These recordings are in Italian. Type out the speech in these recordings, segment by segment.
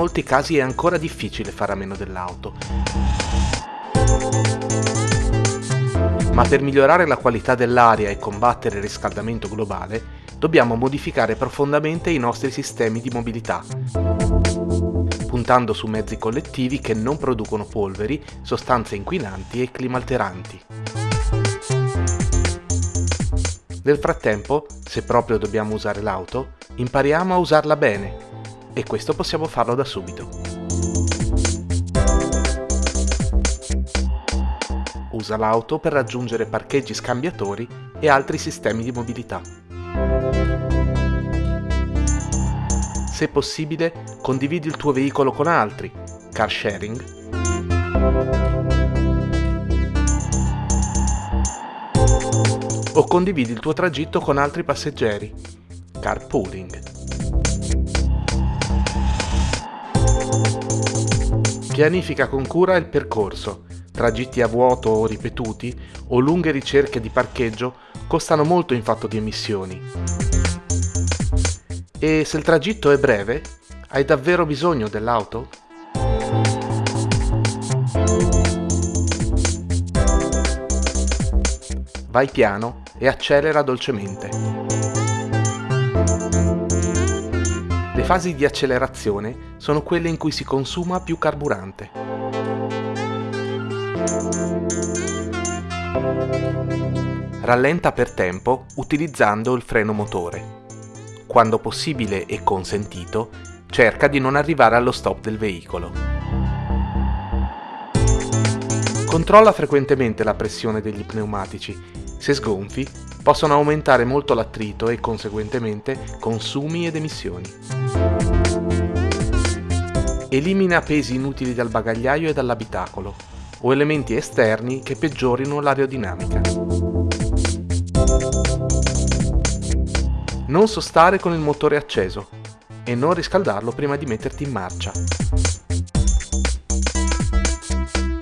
molti casi è ancora difficile fare a meno dell'auto. Ma per migliorare la qualità dell'aria e combattere il riscaldamento globale, dobbiamo modificare profondamente i nostri sistemi di mobilità, puntando su mezzi collettivi che non producono polveri, sostanze inquinanti e climalteranti. Nel frattempo, se proprio dobbiamo usare l'auto, impariamo a usarla bene e questo possiamo farlo da subito. Usa l'auto per raggiungere parcheggi scambiatori e altri sistemi di mobilità. Se possibile, condividi il tuo veicolo con altri, car sharing. O condividi il tuo tragitto con altri passeggeri, carpooling. Pianifica con cura il percorso. Tragitti a vuoto o ripetuti o lunghe ricerche di parcheggio costano molto in fatto di emissioni. E se il tragitto è breve, hai davvero bisogno dell'auto? Vai piano e accelera dolcemente. Fasi di accelerazione sono quelle in cui si consuma più carburante. Rallenta per tempo utilizzando il freno motore. Quando possibile e consentito, cerca di non arrivare allo stop del veicolo. Controlla frequentemente la pressione degli pneumatici. Se sgonfi, possono aumentare molto l'attrito e conseguentemente consumi ed emissioni. Elimina pesi inutili dal bagagliaio e dall'abitacolo o elementi esterni che peggiorino l'aerodinamica. Non sostare con il motore acceso e non riscaldarlo prima di metterti in marcia.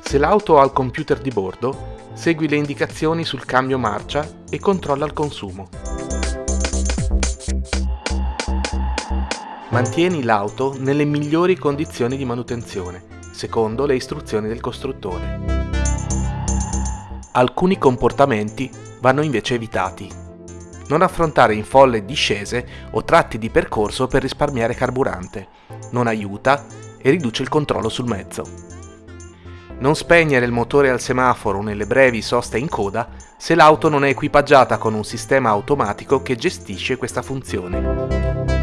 Se l'auto ha il computer di bordo, segui le indicazioni sul cambio marcia e controlla il consumo. Mantieni l'auto nelle migliori condizioni di manutenzione, secondo le istruzioni del costruttore. Alcuni comportamenti vanno invece evitati. Non affrontare in folle discese o tratti di percorso per risparmiare carburante. Non aiuta e riduce il controllo sul mezzo. Non spegnere il motore al semaforo nelle brevi soste in coda se l'auto non è equipaggiata con un sistema automatico che gestisce questa funzione.